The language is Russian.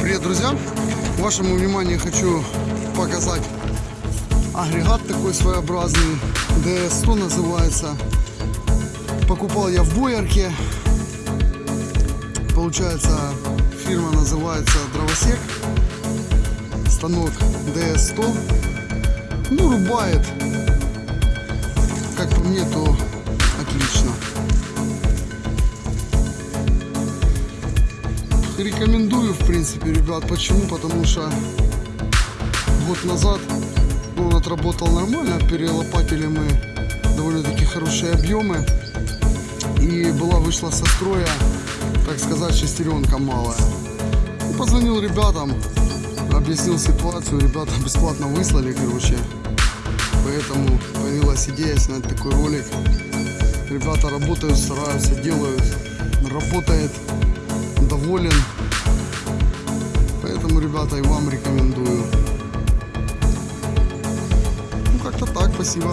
привет, друзья! Вашему вниманию хочу показать агрегат такой своеобразный. DS100 называется. Покупал я в Боярке. Получается, фирма называется Дровосек. Станок DS100. Ну, рубает. Как по мне, то Рекомендую, в принципе, ребят. Почему? Потому что год назад ну, он отработал нормально. Перелопатили мы довольно-таки хорошие объемы. И была вышла со строя, так сказать, шестеренка малая. И позвонил ребятам, объяснил ситуацию. Ребята бесплатно выслали, короче. Поэтому появилась идея снять такой ролик. Ребята работают, стараются, делают. Работает доволен. Поэтому, ребята, и вам рекомендую. Ну, как-то так, спасибо.